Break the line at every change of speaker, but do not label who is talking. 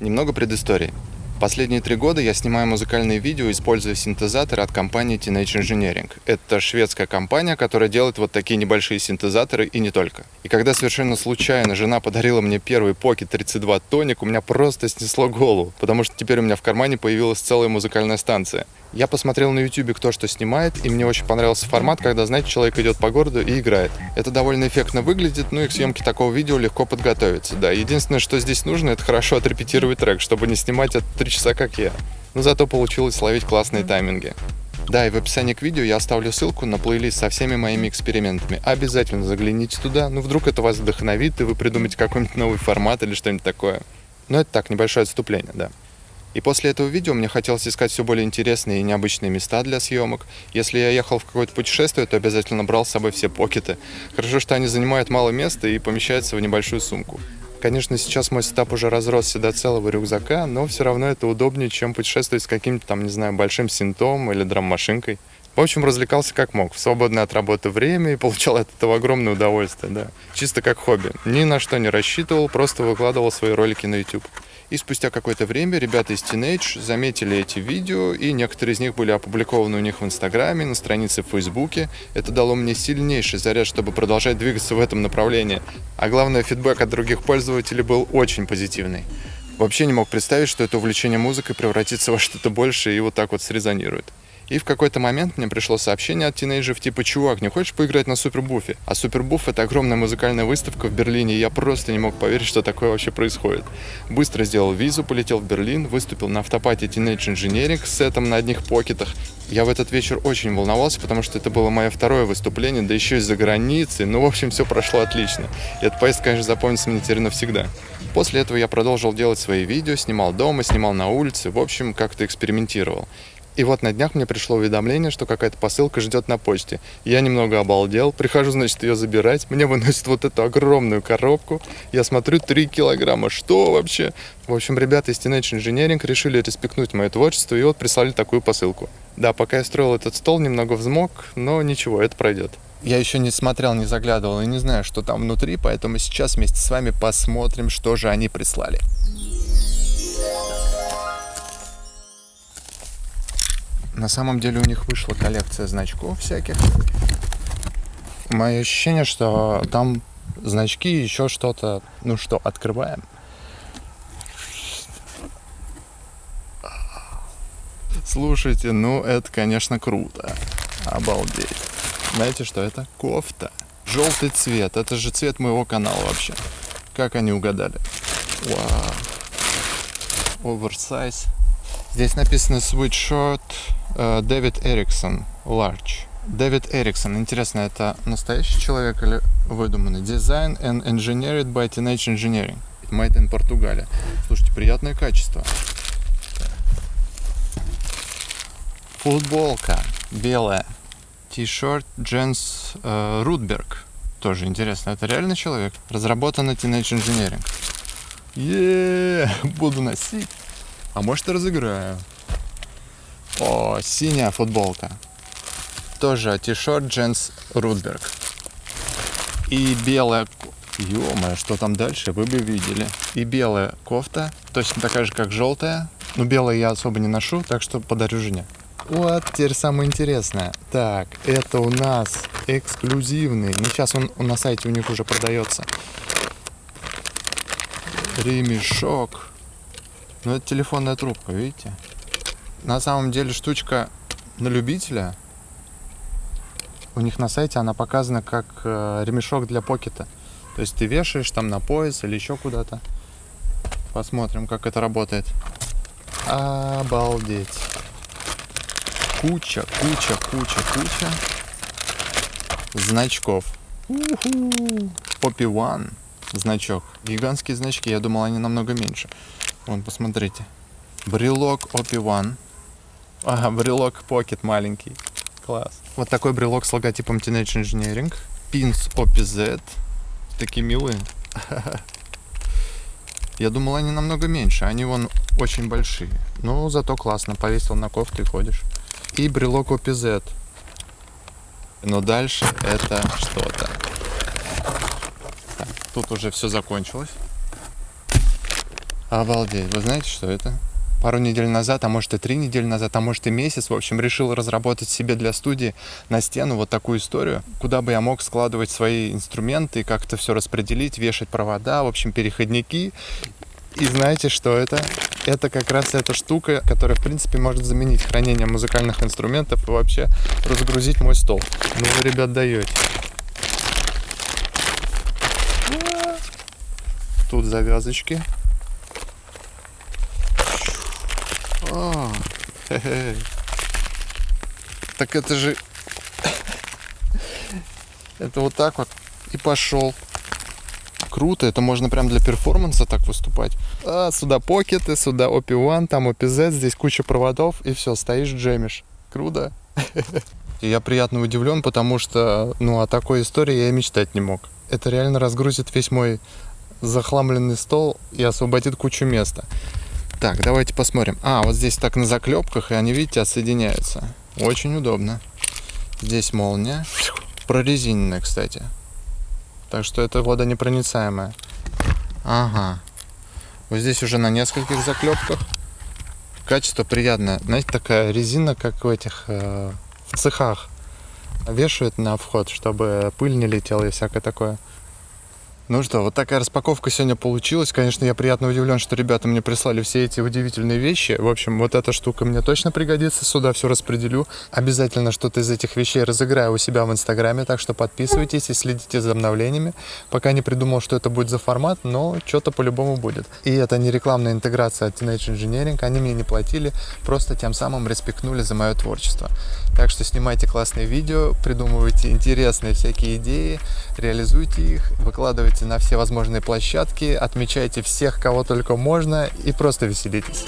Немного предыстории. Последние три года я снимаю музыкальные видео, используя синтезаторы от компании Teenage Engineering. Это шведская компания, которая делает вот такие небольшие синтезаторы и не только. И когда совершенно случайно жена подарила мне первый Pocket 32 Tonic, у меня просто снесло голову, потому что теперь у меня в кармане появилась целая музыкальная станция. Я посмотрел на YouTube, кто что снимает, и мне очень понравился формат, когда, знаете, человек идет по городу и играет. Это довольно эффектно выглядит, ну и к съемке такого видео легко подготовиться, да. Единственное, что здесь нужно, это хорошо отрепетировать трек, чтобы не снимать это три часа, как я. Но зато получилось ловить классные тайминги. Да, и в описании к видео я оставлю ссылку на плейлист со всеми моими экспериментами. Обязательно загляните туда, ну вдруг это вас вдохновит, и вы придумаете какой-нибудь новый формат или что-нибудь такое. Но это так, небольшое отступление, да. И после этого видео мне хотелось искать все более интересные и необычные места для съемок. Если я ехал в какое-то путешествие, то обязательно брал с собой все покеты. Хорошо, что они занимают мало места и помещаются в небольшую сумку. Конечно, сейчас мой сетап уже разросся до целого рюкзака, но все равно это удобнее, чем путешествовать с каким-то там, не знаю, большим синтом или драм-машинкой. В общем, развлекался как мог, в свободное от работы время и получал от этого огромное удовольствие, да. Чисто как хобби. Ни на что не рассчитывал, просто выкладывал свои ролики на YouTube. И спустя какое-то время ребята из Teenage заметили эти видео, и некоторые из них были опубликованы у них в Инстаграме, на странице в Фейсбуке. Это дало мне сильнейший заряд, чтобы продолжать двигаться в этом направлении. А главное, фидбэк от других пользователей был очень позитивный. Вообще не мог представить, что это увлечение музыкой превратится во что-то большее и вот так вот срезонирует. И в какой-то момент мне пришло сообщение от тинейджеров типа «Чувак, не хочешь поиграть на Супербуфе?» А Супербуф — это огромная музыкальная выставка в Берлине, и я просто не мог поверить, что такое вообще происходит. Быстро сделал визу, полетел в Берлин, выступил на автопате Teenage Engineering с сетом на одних покетах. Я в этот вечер очень волновался, потому что это было мое второе выступление, да еще из-за границы. Ну, в общем, все прошло отлично. И эта поездка, конечно, запомнится мне теперь навсегда. После этого я продолжил делать свои видео, снимал дома, снимал на улице, в общем, как-то экспериментировал. И вот на днях мне пришло уведомление, что какая-то посылка ждет на почте. Я немного обалдел, прихожу, значит, ее забирать. Мне выносят вот эту огромную коробку. Я смотрю, 3 килограмма. Что вообще? В общем, ребята из Teenage Engineering решили респектнуть мое творчество и вот прислали такую посылку. Да, пока я строил этот стол, немного взмок, но ничего, это пройдет. Я еще не смотрел, не заглядывал и не знаю, что там внутри, поэтому сейчас вместе с вами посмотрим, что же они прислали. На самом деле у них вышла коллекция значков всяких. Мое ощущение, что там значки, еще что-то. Ну что, открываем. Слушайте, ну это, конечно, круто. Обалдеть. Знаете, что это? Кофта. Желтый цвет. Это же цвет моего канала вообще. Как они угадали? Вау. Оверсайз. Здесь написано sweatshirt Дэвид Эриксон Large. Дэвид Эриксон. Интересно, это настоящий человек или выдуманный? Design and Engineered by Teenage Engineering. Made in Португалия. Слушайте, приятное качество. Футболка белая. T-shirt Дженс э, Рудберг. Тоже интересно, это реально человек? Разработано Teenage Engineering. Еее, буду носить. А может и разыграю. О, синяя футболка. Тоже t-shirt Дженс Рудберг. И белая... ё что там дальше, вы бы видели. И белая кофта, точно такая же, как желтая. Но белая я особо не ношу, так что подарю жене. Вот теперь самое интересное. Так, это у нас эксклюзивный. Ну, сейчас он, на сайте у них уже продается. Ремешок. Ну, это телефонная трубка, видите? На самом деле штучка на любителя. У них на сайте она показана как э, ремешок для покета. То есть ты вешаешь там на пояс или еще куда-то. Посмотрим, как это работает. Обалдеть. Куча, куча, куча, куча значков. Poppy One значок. Гигантские значки. Я думал, они намного меньше. Вон, посмотрите. Брелок OP1. Ага, брелок Pocket маленький. Класс. Вот такой брелок с логотипом Teenage Engineering. Pins OPZ. Такие милые. Я думал, они намного меньше. Они вон очень большие. Ну, зато классно. Повесил на кофту и ходишь. И брелок OPZ. Но дальше это что-то. Тут уже все закончилось. Обалдеть. Вы знаете, что это? Пару недель назад, а может и три недели назад, а может и месяц, в общем, решил разработать себе для студии на стену вот такую историю, куда бы я мог складывать свои инструменты, как-то все распределить, вешать провода, в общем, переходники. И знаете, что это? Это как раз эта штука, которая, в принципе, может заменить хранение музыкальных инструментов и вообще разгрузить мой стол. Ну вы, ребят, даете. Тут завязочки. А, так это же... Это вот так вот. И пошел. Круто, это можно прям для перформанса так выступать. А, сюда покеты, сюда OP1, там OPZ, здесь куча проводов, и все, стоишь, джемишь. Круто. Я приятно удивлен, потому что, ну, о такой истории я и мечтать не мог. Это реально разгрузит весь мой захламленный стол и освободит кучу места. Так, давайте посмотрим. А, вот здесь так на заклепках, и они, видите, отсоединяются. Очень удобно. Здесь молния. Прорезиненная, кстати. Так что это водонепроницаемая. Ага. Вот здесь уже на нескольких заклепках. Качество приятное. Знаете, такая резина, как в этих э, в цехах. Вешают на вход, чтобы пыль не летела и всякое такое. Ну что, вот такая распаковка сегодня получилась. Конечно, я приятно удивлен, что ребята мне прислали все эти удивительные вещи. В общем, вот эта штука мне точно пригодится. Сюда все распределю. Обязательно что-то из этих вещей разыграю у себя в Инстаграме. Так что подписывайтесь и следите за обновлениями. Пока не придумал, что это будет за формат, но что-то по-любому будет. И это не рекламная интеграция от Teenage Engineering. Они мне не платили, просто тем самым респектнули за мое творчество. Так что снимайте классные видео, придумывайте интересные всякие идеи, реализуйте их, выкладывайте на все возможные площадки, отмечайте всех, кого только можно и просто веселитесь.